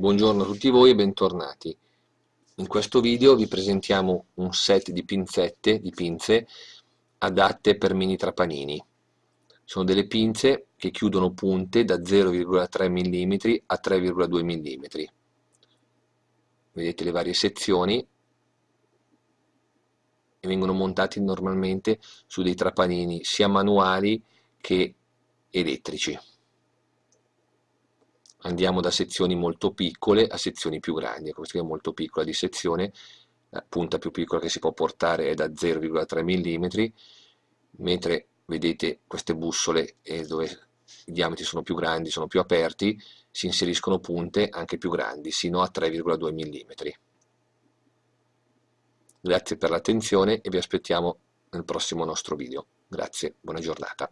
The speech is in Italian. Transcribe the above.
Buongiorno a tutti voi e bentornati. In questo video vi presentiamo un set di pinzette, di pinze, adatte per mini trapanini. Sono delle pinze che chiudono punte da 0,3 mm a 3,2 mm. Vedete le varie sezioni e vengono montati normalmente su dei trapanini sia manuali che elettrici andiamo da sezioni molto piccole a sezioni più grandi, questa è molto piccola di sezione, la punta più piccola che si può portare è da 0,3 mm, mentre vedete queste bussole eh, dove i diametri sono più grandi, sono più aperti, si inseriscono punte anche più grandi, sino a 3,2 mm. Grazie per l'attenzione e vi aspettiamo nel prossimo nostro video. Grazie, buona giornata.